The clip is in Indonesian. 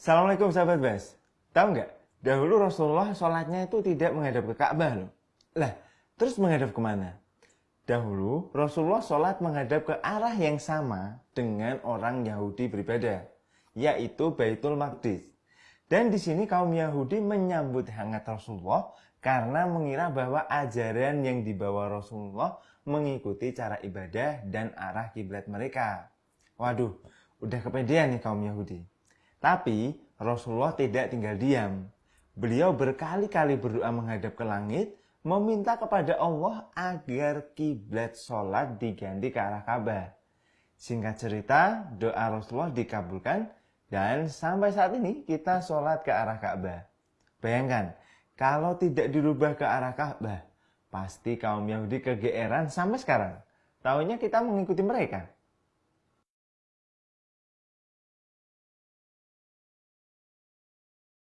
Assalamualaikum sahabat Bas. Tahu nggak? Dahulu Rasulullah sholatnya itu tidak menghadap ke Ka'bah loh. Lah, terus menghadap ke mana? Dahulu Rasulullah sholat menghadap ke arah yang sama dengan orang Yahudi beribadah, yaitu Baitul Maqdis. Dan di sini kaum Yahudi menyambut hangat Rasulullah karena mengira bahwa ajaran yang dibawa Rasulullah mengikuti cara ibadah dan arah kiblat mereka. Waduh, udah kepedean nih kaum Yahudi. Tapi Rasulullah tidak tinggal diam. Beliau berkali-kali berdoa menghadap ke langit, meminta kepada Allah agar kiblat sholat diganti ke arah Ka'bah. Singkat cerita, doa Rasulullah dikabulkan dan sampai saat ini kita sholat ke arah Ka'bah. Bayangkan, kalau tidak dirubah ke arah Ka'bah, pasti kaum Yahudi kegeeran sampai sekarang. Tahunya kita mengikuti mereka.